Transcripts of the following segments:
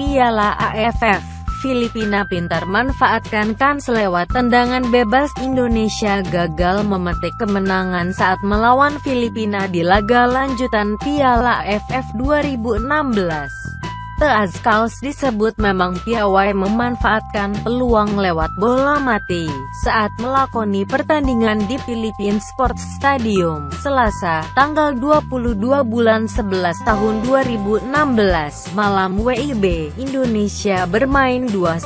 Piala AFF, Filipina pintar manfaatkan kans lewat tendangan bebas Indonesia gagal memetik kemenangan saat melawan Filipina di laga lanjutan Piala AFF 2016. Teazkaus disebut memang piawai memanfaatkan peluang lewat bola mati saat melakoni pertandingan di Philippine Sports Stadium, Selasa, tanggal 22 bulan 11 tahun 2016, malam WIB, Indonesia bermain 2-2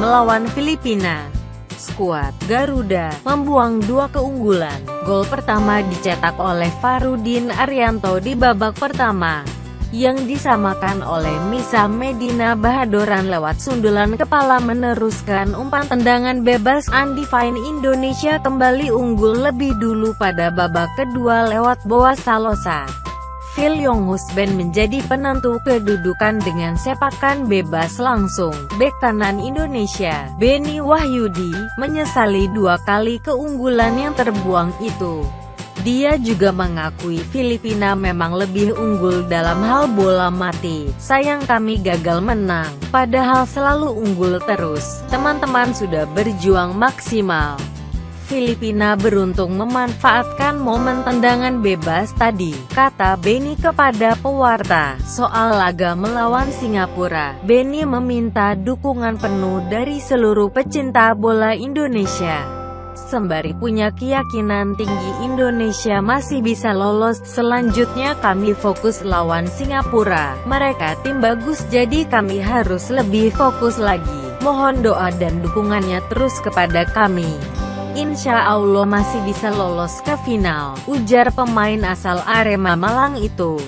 melawan Filipina skuad Garuda membuang dua keunggulan. Gol pertama dicetak oleh Farudin Arianto di babak pertama yang disamakan oleh Misa Medina Bahadoran lewat sundulan kepala meneruskan umpan tendangan bebas Fine Indonesia kembali unggul lebih dulu pada babak kedua lewat Boa Salosa. Phil Yong Husben menjadi penentu kedudukan dengan sepakan bebas langsung. Bek kanan Indonesia, Beni Wahyudi, menyesali dua kali keunggulan yang terbuang itu. Dia juga mengakui Filipina memang lebih unggul dalam hal bola mati. Sayang kami gagal menang, padahal selalu unggul terus. Teman-teman sudah berjuang maksimal. Filipina beruntung memanfaatkan momen tendangan bebas tadi, kata Benny kepada pewarta. Soal laga melawan Singapura, Benny meminta dukungan penuh dari seluruh pecinta bola Indonesia sembari punya keyakinan tinggi Indonesia masih bisa lolos. Selanjutnya kami fokus lawan Singapura. Mereka tim bagus jadi kami harus lebih fokus lagi. Mohon doa dan dukungannya terus kepada kami. Insya Allah masih bisa lolos ke final, ujar pemain asal Arema Malang itu.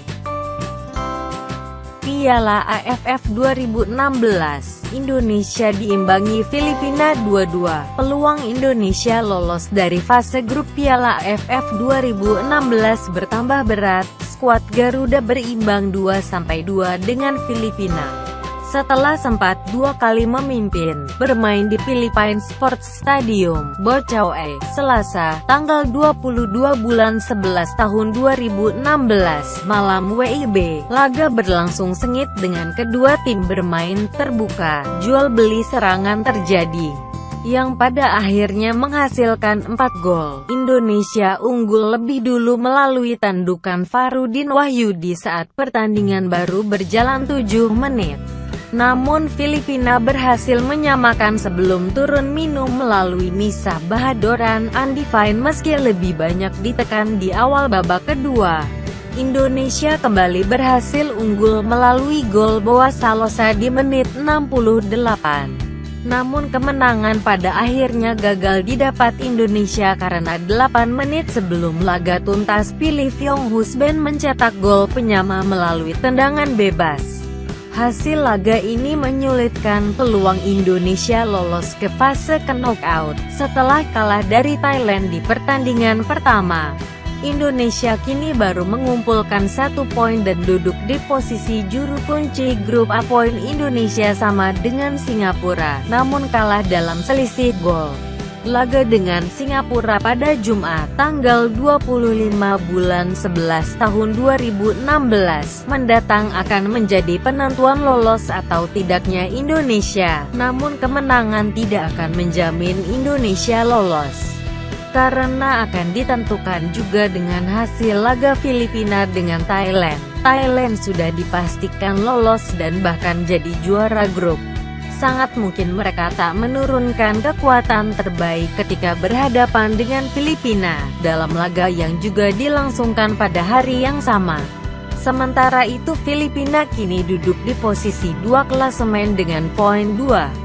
Piala AFF 2016, Indonesia diimbangi Filipina 2-2. Peluang Indonesia lolos dari fase grup Piala AFF 2016 bertambah berat, skuad Garuda berimbang 2-2 dengan Filipina setelah sempat dua kali memimpin, bermain di Philippine Sports Stadium, Bocaue, Selasa, tanggal 22 bulan 11 tahun 2016, malam WIB, laga berlangsung sengit dengan kedua tim bermain terbuka, jual beli serangan terjadi yang pada akhirnya menghasilkan 4 gol. Indonesia unggul lebih dulu melalui tandukan Farudin Wahyudi saat pertandingan baru berjalan 7 menit. Namun Filipina berhasil menyamakan sebelum turun minum melalui Misa Bahadoran Fine meski lebih banyak ditekan di awal babak kedua. Indonesia kembali berhasil unggul melalui gol Boa Salosa di menit 68. Namun kemenangan pada akhirnya gagal didapat Indonesia karena 8 menit sebelum laga tuntas pilih Fyong Husben mencetak gol penyama melalui tendangan bebas. Hasil laga ini menyulitkan peluang Indonesia lolos ke fase knockout, setelah kalah dari Thailand di pertandingan pertama. Indonesia kini baru mengumpulkan satu poin dan duduk di posisi juru kunci grup A poin Indonesia sama dengan Singapura, namun kalah dalam selisih gol. Laga dengan Singapura pada Jumat, tanggal 25 bulan 11 tahun 2016, mendatang akan menjadi penentuan lolos atau tidaknya Indonesia. Namun kemenangan tidak akan menjamin Indonesia lolos. Karena akan ditentukan juga dengan hasil laga Filipina dengan Thailand. Thailand sudah dipastikan lolos dan bahkan jadi juara grup sangat mungkin mereka tak menurunkan kekuatan terbaik ketika berhadapan dengan Filipina, dalam laga yang juga dilangsungkan pada hari yang sama. Sementara itu Filipina kini duduk di posisi dua klasemen dengan poin 2.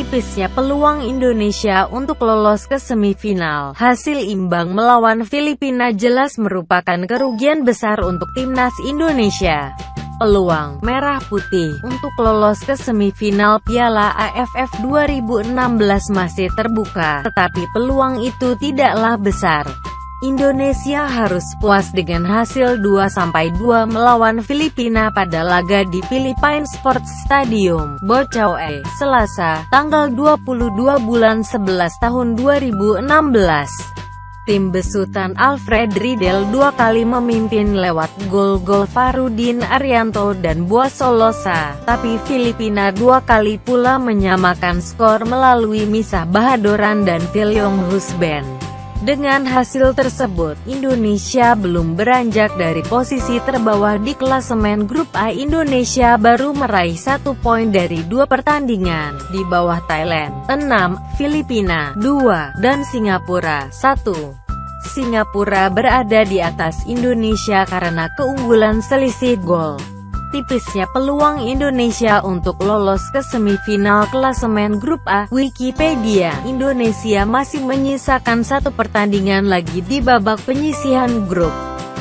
Tipisnya peluang Indonesia untuk lolos ke semifinal. Hasil imbang melawan Filipina jelas merupakan kerugian besar untuk timnas Indonesia. Peluang merah putih untuk lolos ke semifinal Piala AFF 2016 masih terbuka, tetapi peluang itu tidaklah besar. Indonesia harus puas dengan hasil 2-2 melawan Filipina pada laga di Philippine Sports Stadium, Bocaue, Selasa, tanggal 22 bulan 11 tahun 2016. Tim besutan Alfred Riedel dua kali memimpin lewat gol-gol Farudin Arianto dan Boas Solosa, tapi Filipina dua kali pula menyamakan skor melalui Misah Bahadoran dan Filiong Husben. Dengan hasil tersebut, Indonesia belum beranjak dari posisi terbawah di klasemen Grup A Indonesia baru meraih satu poin dari dua pertandingan, di bawah Thailand, 6, Filipina, 2, dan Singapura, 1. Singapura berada di atas Indonesia karena keunggulan selisih gol tipisnya peluang Indonesia untuk lolos ke semifinal klasemen grup A. Wikipedia, Indonesia masih menyisakan satu pertandingan lagi di babak penyisihan grup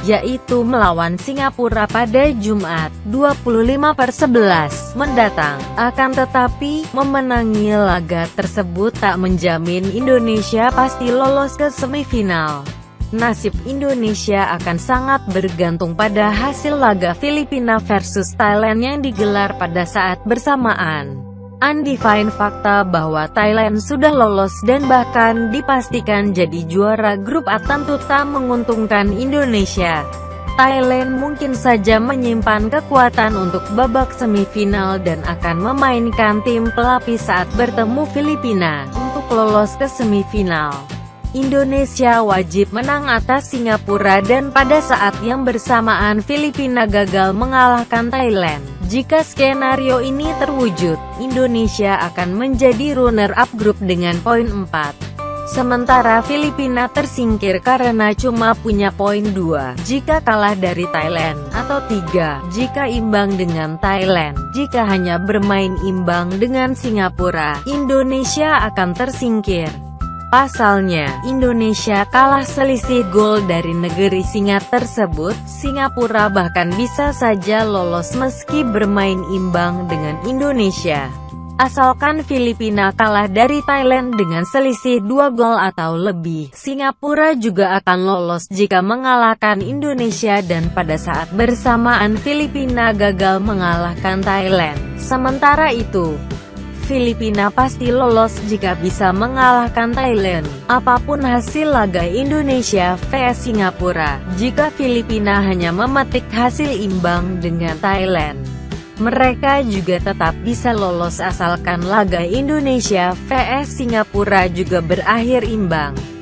yaitu melawan Singapura pada Jumat, 25 per 11, mendatang. Akan tetapi, memenangi laga tersebut tak menjamin Indonesia pasti lolos ke semifinal nasib Indonesia akan sangat bergantung pada hasil laga Filipina versus Thailand yang digelar pada saat bersamaan. Undefined fakta bahwa Thailand sudah lolos dan bahkan dipastikan jadi juara grup A tentu tak menguntungkan Indonesia. Thailand mungkin saja menyimpan kekuatan untuk babak semifinal dan akan memainkan tim pelapis saat bertemu Filipina untuk lolos ke semifinal. Indonesia wajib menang atas Singapura dan pada saat yang bersamaan Filipina gagal mengalahkan Thailand. Jika skenario ini terwujud, Indonesia akan menjadi runner-up grup dengan poin 4. Sementara Filipina tersingkir karena cuma punya poin 2 jika kalah dari Thailand, atau 3 jika imbang dengan Thailand. Jika hanya bermain imbang dengan Singapura, Indonesia akan tersingkir. Pasalnya, Indonesia kalah selisih gol dari negeri singa tersebut, Singapura bahkan bisa saja lolos meski bermain imbang dengan Indonesia. Asalkan Filipina kalah dari Thailand dengan selisih dua gol atau lebih, Singapura juga akan lolos jika mengalahkan Indonesia dan pada saat bersamaan Filipina gagal mengalahkan Thailand. Sementara itu, Filipina pasti lolos jika bisa mengalahkan Thailand. Apa pun hasil laga Indonesia vs Singapura, jika Filipina hanya memetik hasil imbang dengan Thailand. Mereka juga tetap bisa lolos asalkan laga Indonesia vs Singapura juga berakhir imbang.